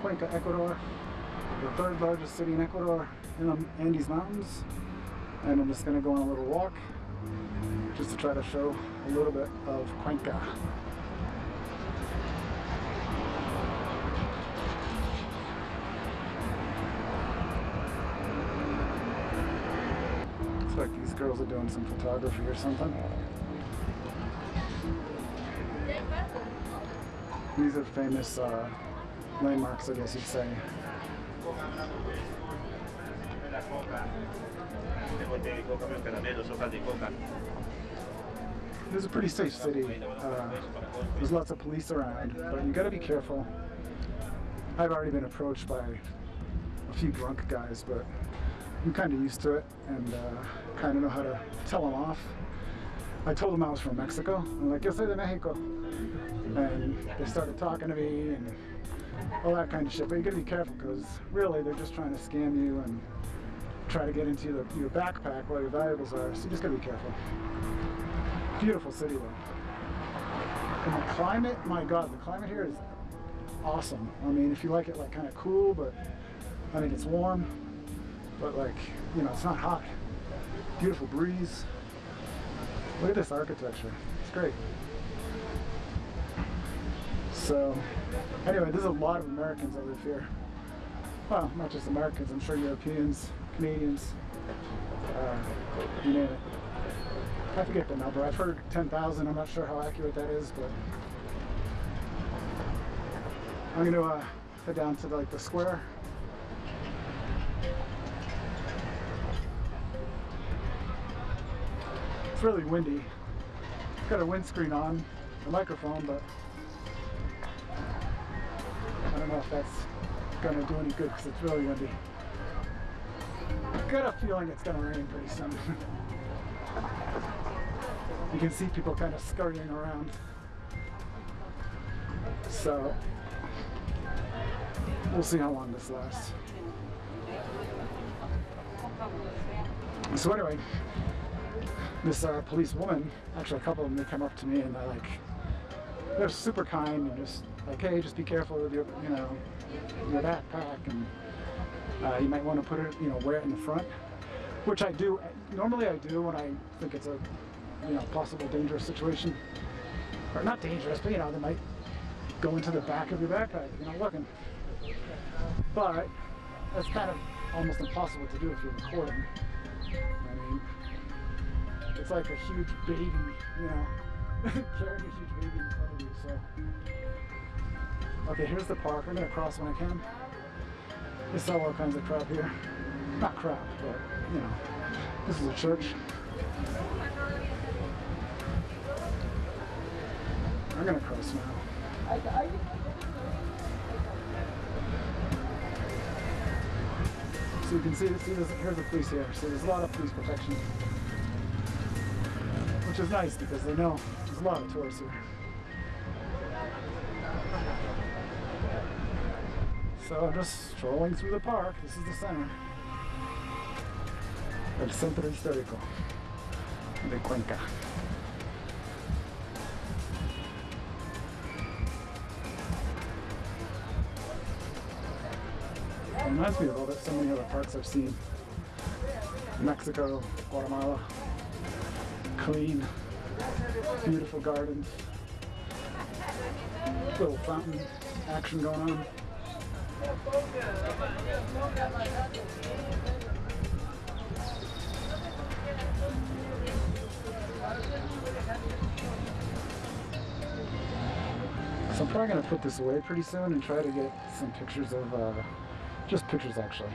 Cuenca, Ecuador, the third largest city in Ecuador in the Andes Mountains. And I'm just gonna go on a little walk just to try to show a little bit of Cuenca. Looks like these girls are doing some photography or something. These are famous uh, landmarks, I guess you'd say. This is a pretty safe city. Uh, there's lots of police around, but you gotta be careful. I've already been approached by a few drunk guys, but I'm kind of used to it and uh, kind of know how to tell them off. I told them I was from Mexico. I'm like, yo soy de Mexico. And they started talking to me and all that kind of shit. But you gotta be careful because really they're just trying to scam you and try to get into your, your backpack where your valuables are. So you just gotta be careful. Beautiful city though. And the climate, my God, the climate here is awesome. I mean, if you like it like kind of cool, but I mean, it's warm, but like, you know, it's not hot. Beautiful breeze. Look at this architecture. It's great. So, anyway, there's a lot of Americans that live here. Well, not just Americans, I'm sure Europeans, Canadians, uh, you name it. I forget the number. I've heard 10,000. I'm not sure how accurate that is, but I'm going to uh, head down to like the square. It's really windy. Got a windscreen on, the microphone, but don't know if that's going to do any good because it's really gonna be Got a feeling it's going to rain pretty soon. you can see people kind of scurrying around. So we'll see how long this lasts. So anyway, this uh, police woman, actually a couple of them, they come up to me and they're like, they're super kind and just like, hey, just be careful with your, you know, your backpack and uh, you might want to put it, you know, wear it in the front, which I do. Normally I do when I think it's a, you know, possible dangerous situation, or not dangerous, but you know, they might go into the back of your backpack if you're not looking. But that's kind of almost impossible to do if you're recording. I mean, it's like a huge baby, you know, carrying a huge baby in front of you. So, okay, here's the park. I'm gonna cross when I can. They sell all kinds of crap here. Not crap, but you know, this is a church. I'm gonna cross now. So you can see, see this, here's the police here. So there's a lot of police protection, which is nice because they know of tourists here. So I'm just strolling through the park. This is the center. El Centro Histórico de Cuenca. It reminds me of all that so many other parks I've seen. Mexico, Guatemala. Clean, beautiful gardens. Little fountain action going on. So I'm probably going to put this away pretty soon and try to get some pictures of, uh, just pictures actually.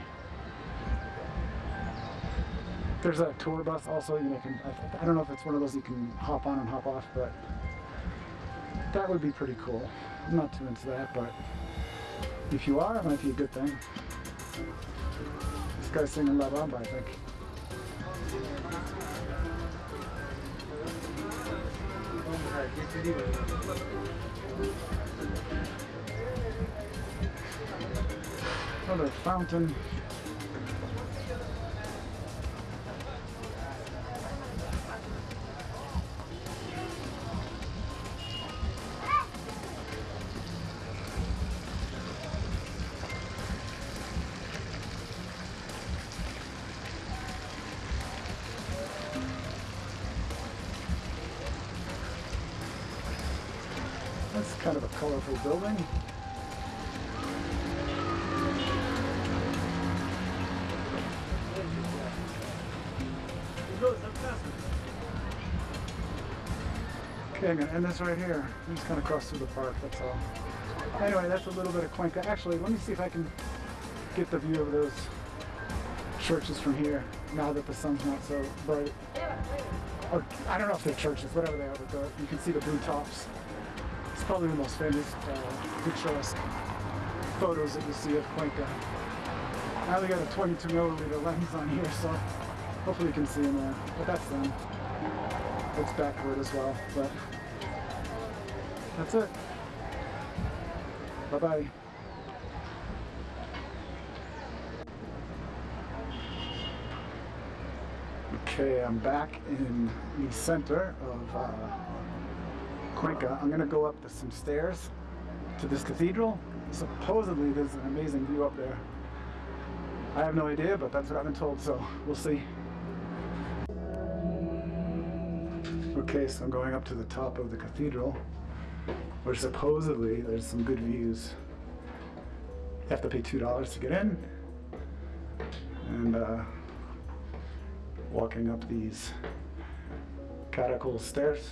There's a tour bus also, you know, can, I, I don't know if it's one of those you can hop on and hop off, but that would be pretty cool. I'm not too into that, but if you are, it might be a good thing. This guy's singing La Bamba, I think. Another fountain. Kind of a colorful building. Okay, I'm gonna end this right here. I'm just gonna cross through the park, that's all. Anyway, that's a little bit of Cuenca. Actually, let me see if I can get the view of those churches from here, now that the sun's not so bright. Or, I don't know if they're churches, whatever they are, but the, you can see the blue tops. It's probably the most famous uh, picturesque photos that you see of Cuenca. Now only got a 22 millimeter lens on here, so hopefully you can see in there. But that's them. It's backward as well, but that's it. Bye-bye. Okay, I'm back in the center of uh, Cuenca. I'm gonna go up to some stairs to this cathedral. Supposedly there's an amazing view up there. I have no idea, but that's what I've been told, so we'll see. Okay, so I'm going up to the top of the cathedral, where supposedly there's some good views. You have to pay $2 to get in. And uh, walking up these caracol stairs.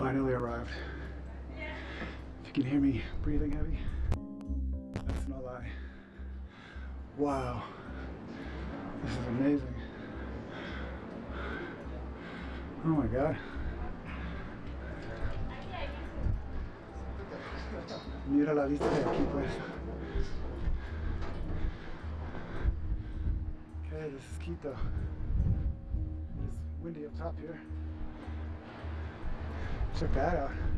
Finally arrived. If you can hear me breathing heavy. That's no lie. Wow. Amazing. Oh my god. Mira la vista de aquí pues. Okay, this is Quito. It's windy up top here. Check that out.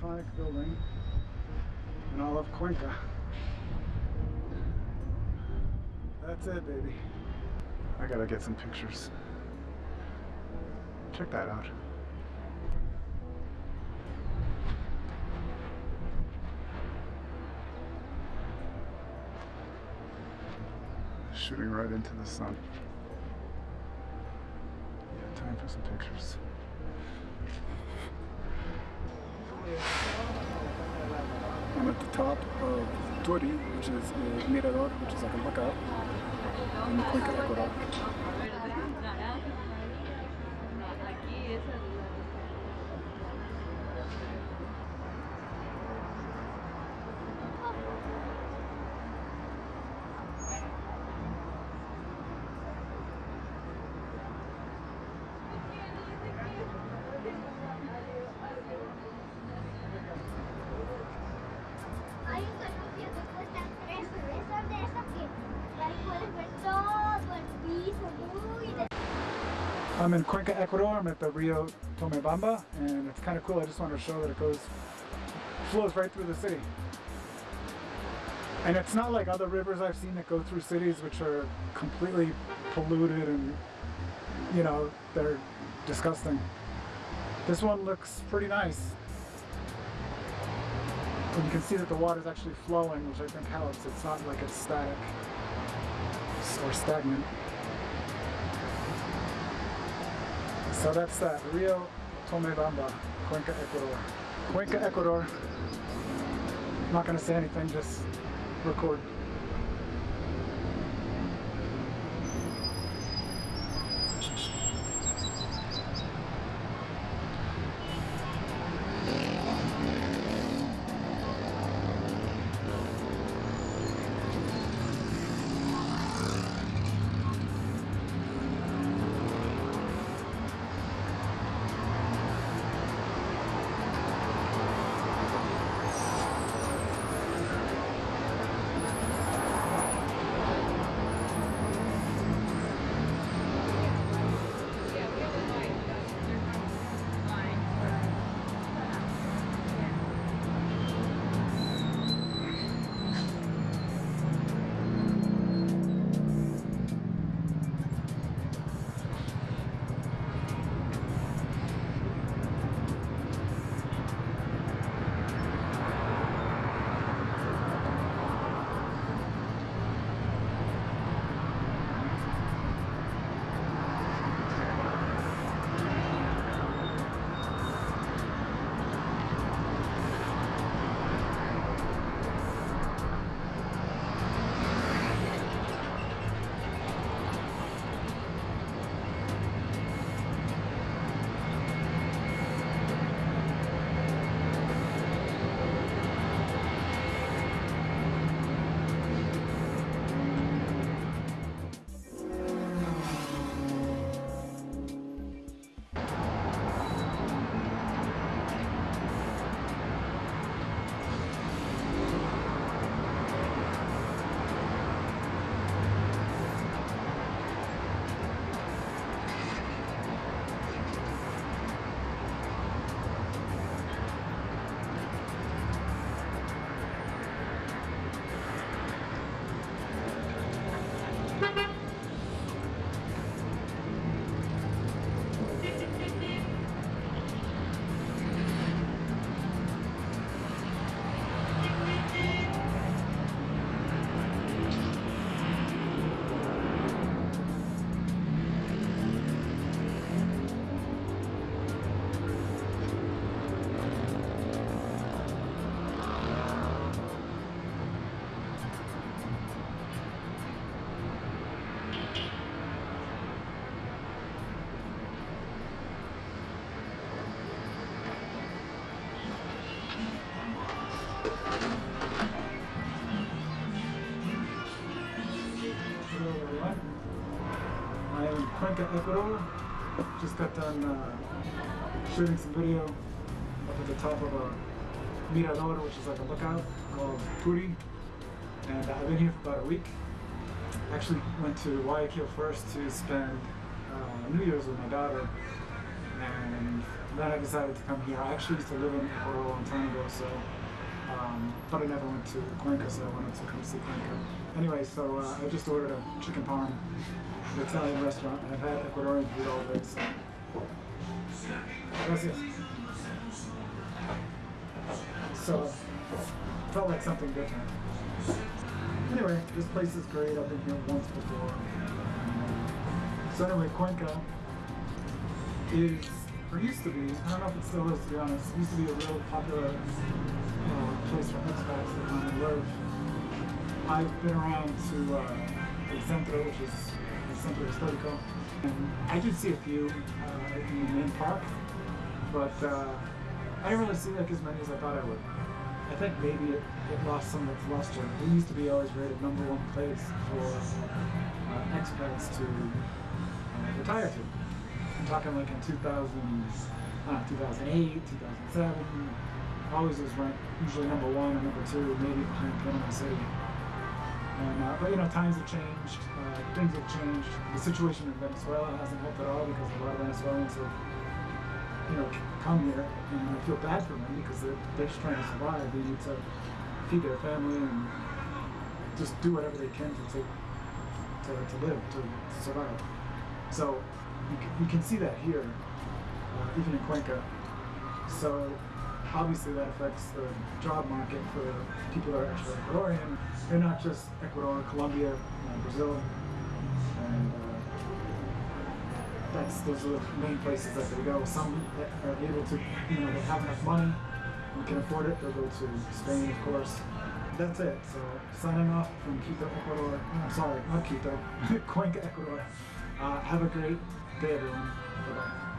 Iconic building in all of Cuenca. That's it, baby. I gotta get some pictures. Check that out. Shooting right into the sun. Yeah, time for some pictures. I'm at the top of Turi, which is uh, Mirador, which is like a lookout in Cuenca, Ecuador. I'm in Cuenca, Ecuador. I'm at the Rio Tomebamba, and it's kind of cool. I just wanted to show that it goes, flows right through the city. And it's not like other rivers I've seen that go through cities, which are completely polluted and, you know, they're disgusting. This one looks pretty nice. And you can see that the water is actually flowing, which I think helps. It's not like it's static or stagnant. So that's that. Rio Tomebamba, Cuenca, Ecuador. Cuenca, Ecuador. I'm not to say anything, just record. Ecuador. Just got done uh, shooting some video up at the top of a mirador, which is like a lookout called Turi. And I've been here for about a week. Actually went to Guayaquil first to spend uh, New Year's with my daughter. And then I decided to come here. I actually used to live in Ecuador a long time ago, so um, but I never went to Cuenca, so I wanted to come see Cuenca. Anyway, so uh, I just ordered a chicken parm Italian restaurant. I've had Ecuadorian food all day, so. Gracias. So, felt like something different. Anyway, this place is great. I've been here once before. So anyway, Cuenca is, or used to be, I don't know if it still is to be honest, used to be a real popular uh, place for expats that come and live. I've been around to uh, El Centro, which is Histórico, and I did see a few uh, in the main park, but uh, I didn't really see like as many as I thought I would. I think maybe it, it lost some of its luster. It used to be always rated number one place for uh, expats to uh, retire to. I'm talking like in 2000, uh, 2008, 2007. Always was ranked usually number one or number two, maybe behind Panama City. And, uh, but you know, times have changed, uh, things have changed. The situation in Venezuela hasn't helped at all because a lot of Venezuelans have, you know, come here, and I feel bad for them because they're, they're just trying to survive. They need to feed their family and just do whatever they can to take, to, to live, to, to survive. So you can, you can see that here, uh, even in Cuenca. So obviously that affects the job market for people that are actually Ecuadorian. They're not just Ecuador, Colombia, Brazil, and uh, that's those are the main places that they go. Some that are able to, you know, they have enough money and can afford it. They'll go to Spain, of course. That's it. So signing off from Quito, Ecuador. I'm sorry, not Quito, Cuenca, Ecuador. Uh, have a great day, everyone. Bye bye.